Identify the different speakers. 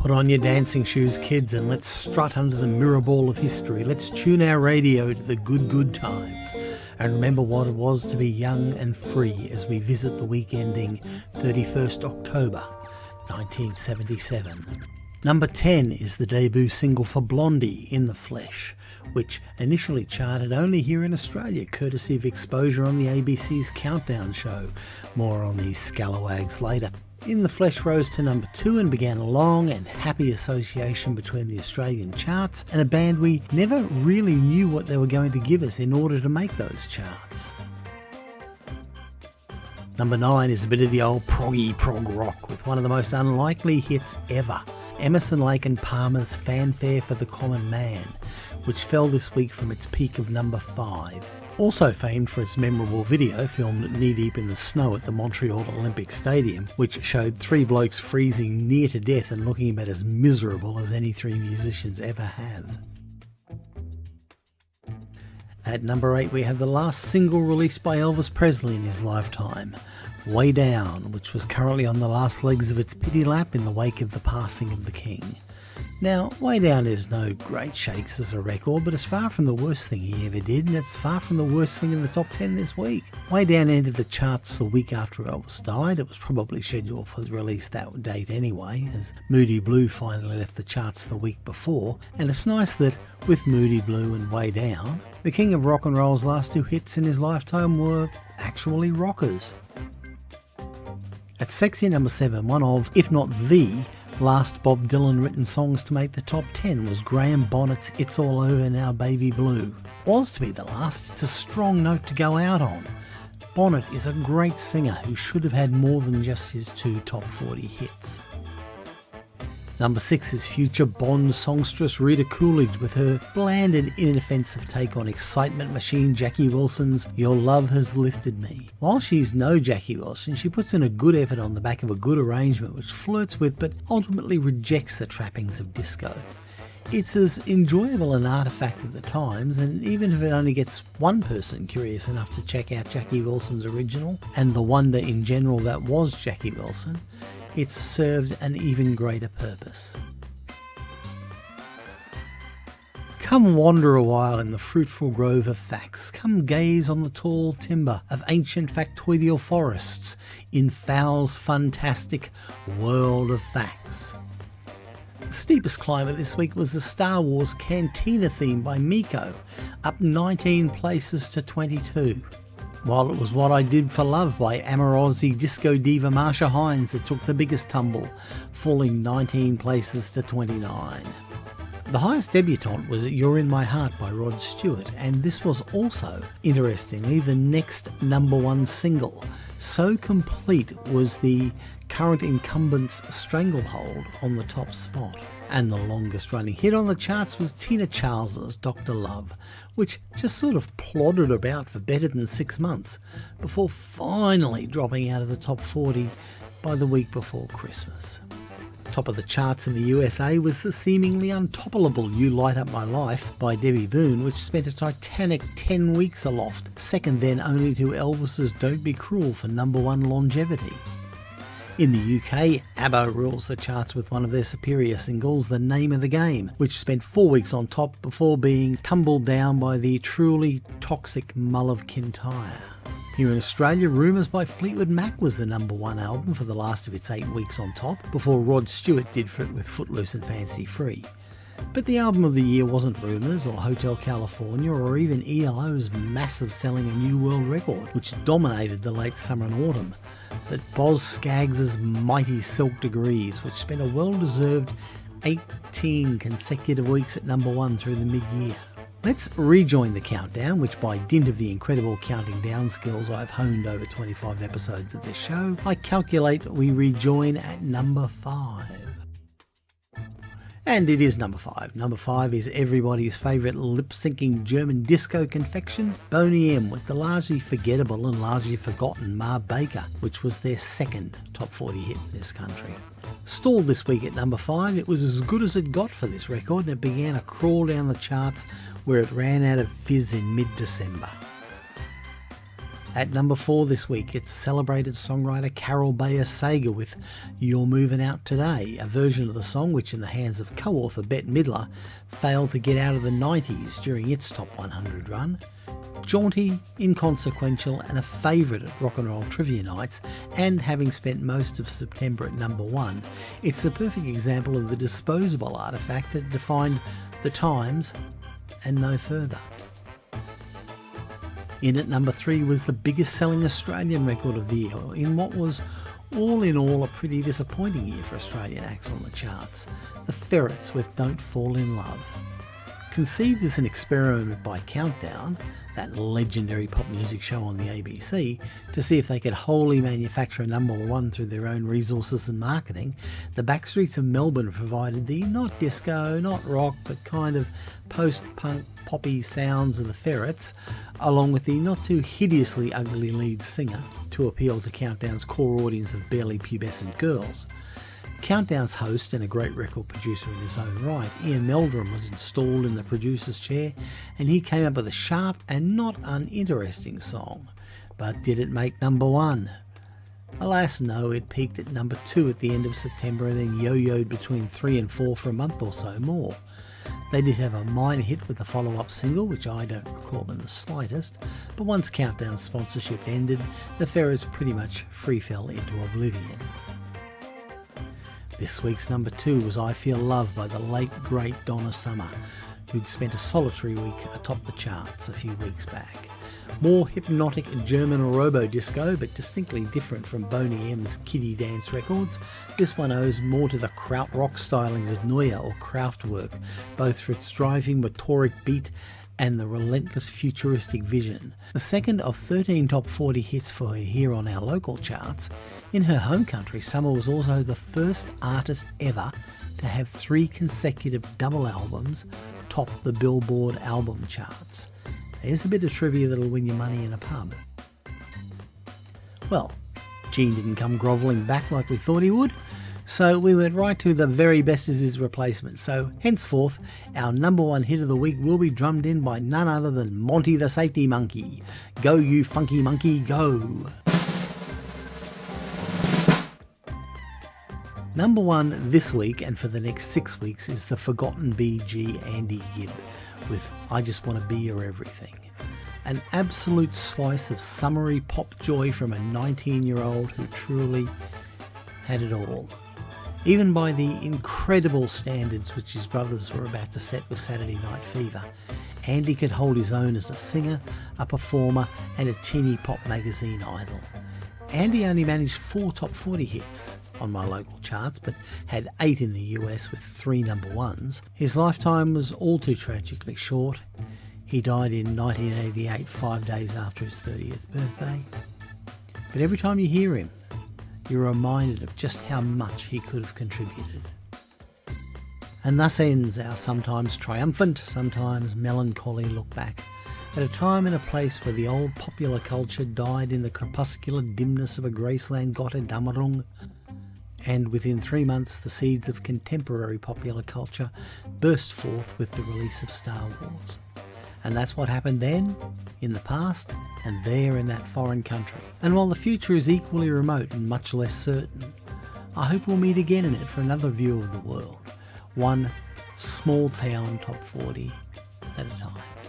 Speaker 1: Put on your dancing shoes, kids, and let's strut under the mirror ball of history. Let's tune our radio to the good, good times and remember what it was to be young and free as we visit the week ending 31st October 1977. Number 10 is the debut single for Blondie, In the Flesh, which initially charted only here in Australia, courtesy of exposure on the ABC's Countdown show. More on these scalawags later. In the Flesh rose to number two and began a long and happy association between the Australian charts and a band we never really knew what they were going to give us in order to make those charts. Number nine is a bit of the old proggy prog rock with one of the most unlikely hits ever. Emerson Lake and Palmer's Fanfare for the Common Man, which fell this week from its peak of number 5. Also famed for its memorable video filmed knee deep in the snow at the Montreal Olympic Stadium, which showed three blokes freezing near to death and looking about as miserable as any three musicians ever have. At number 8 we have the last single released by Elvis Presley in his lifetime, Way Down, which was currently on the last legs of its pity lap in the wake of the passing of the King. Now, Way Down is no great shakes as a record, but it's far from the worst thing he ever did, and it's far from the worst thing in the top 10 this week. Way Down entered the charts the week after Elvis died. It was probably scheduled for release that date anyway, as Moody Blue finally left the charts the week before, and it's nice that with Moody Blue and Way Down, the king of rock and roll's last two hits in his lifetime were actually rockers. At sexy number 7, one of, if not the, last Bob Dylan written songs to make the top 10 was Graham Bonnet's It's All Over Now Baby Blue. Was to be the last, it's a strong note to go out on. Bonnet is a great singer who should have had more than just his two top 40 hits. Number six is future Bond songstress Rita Coolidge with her bland and inoffensive take on excitement machine Jackie Wilson's Your Love Has Lifted Me. While she's no Jackie Wilson, she puts in a good effort on the back of a good arrangement which flirts with but ultimately rejects the trappings of disco. It's as enjoyable an artifact of the times, and even if it only gets one person curious enough to check out Jackie Wilson's original and the wonder in general that was Jackie Wilson, it's served an even greater purpose. Come wander a while in the fruitful grove of facts. Come gaze on the tall timber of ancient factoidal forests in Fowl's fantastic world of facts. The steepest climber this week was the Star Wars Cantina theme by Meco, up 19 places to 22 while it was What I Did for Love by Amorozzi disco diva Marcia Hines that took the biggest tumble, falling 19 places to 29. The highest debutante was You're in My Heart by Rod Stewart, and this was also, interestingly, the next number one single. So complete was the current incumbent's stranglehold on the top spot. And the longest running hit on the charts was Tina Charles's Dr. Love, which just sort of plodded about for better than six months before finally dropping out of the top 40 by the week before Christmas. Top of the charts in the USA was the seemingly untoppable You Light Up My Life by Debbie Boone, which spent a titanic 10 weeks aloft, second then only to Elvis's Don't Be Cruel for number one longevity. In the UK, ABBA rules the charts with one of their superior singles, The Name of the Game, which spent four weeks on top before being tumbled down by the truly toxic Mull of Kintyre. Here in Australia, Rumours by Fleetwood Mac was the number one album for the last of its eight weeks on top, before Rod Stewart did for it with Footloose and Fancy Free. But the album of the year wasn't Rumours or Hotel California or even ELO's massive selling A New World record, which dominated the late summer and autumn but Boz Scaggs' mighty Silk Degrees, which spent a well deserved 18 consecutive weeks at number one through the mid year. Let's rejoin the countdown, which by dint of the incredible counting down skills I've honed over 25 episodes of this show, I calculate we rejoin at number 5. And it is number five. Number five is everybody's favourite lip syncing German disco confection, Boney M, with the largely forgettable and largely forgotten Ma Baker, which was their second top 40 hit in this country. Stalled this week at number five, it was as good as it got for this record and it began a crawl down the charts where it ran out of fizz in mid December. At number four this week, it's celebrated songwriter Carol Bayer Sager with You're Moving Out Today, a version of the song which, in the hands of co author Bette Midler, failed to get out of the 90s during its top 100 run. Jaunty, inconsequential, and a favourite at rock and roll trivia nights, and having spent most of September at number one, it's the perfect example of the disposable artefact that defined the times and no further. In at number three was the biggest selling Australian record of the year, in what was all in all a pretty disappointing year for Australian acts on the charts. The Ferrets with Don't Fall in Love. Conceived as an experiment by Countdown, that legendary pop music show on the ABC, to see if they could wholly manufacture a number one through their own resources and marketing, the backstreets of Melbourne provided the not disco, not rock, but kind of post punk poppy sounds of the Ferrets, along with the not too hideously ugly lead singer, to appeal to Countdown's core audience of barely pubescent girls. Countdown's host and a great record producer in his own right, Ian Meldrum was installed in the producer's chair and he came up with a sharp and not uninteresting song. But did it make number one? Alas no, it peaked at number two at the end of September and then yo-yoed between three and four for a month or so more. They did have a minor hit with the follow-up single, which I don't recall in the slightest, but once Countdown's sponsorship ended, the Ferrets pretty much free fell into oblivion. This week's number two was I Feel Love by the late great Donna Summer, who'd spent a solitary week atop the charts a few weeks back. More hypnotic German robo disco, but distinctly different from Boney M's kiddie dance records, this one owes more to the krautrock stylings of Neu or Kraftwerk, both for its driving motorik beat and the relentless futuristic vision. The second of 13 top 40 hits for her here on our local charts, in her home country, Summer was also the first artist ever to have three consecutive double albums top the Billboard album charts. There's a bit of trivia that'll win you money in a pub. Well, Gene didn't come grovelling back like we thought he would, so we went right to the very best as his replacement. So henceforth, our number one hit of the week will be drummed in by none other than Monty the Safety Monkey. Go you funky monkey, go! Number one this week and for the next six weeks is the forgotten Bee Gee Andy Gibb with I Just Want to Be Your Everything. An absolute slice of summery pop joy from a 19 year old who truly had it all. Even by the incredible standards which his brothers were about to set with Saturday Night Fever, Andy could hold his own as a singer, a performer, and a teeny pop magazine idol. Andy only managed four top 40 hits, on my local charts, but had eight in the US with three number ones. His lifetime was all too tragically short. He died in 1988, five days after his 30th birthday. But every time you hear him, you're reminded of just how much he could have contributed. And thus ends our sometimes triumphant, sometimes melancholy look back at a time and a place where the old popular culture died in the crepuscular dimness of a Graceland Gotterdammerung and within three months the seeds of contemporary popular culture burst forth with the release of Star Wars. And that's what happened then, in the past, and there in that foreign country. And while the future is equally remote and much less certain, I hope we'll meet again in it for another view of the world, one small town top 40 at a time.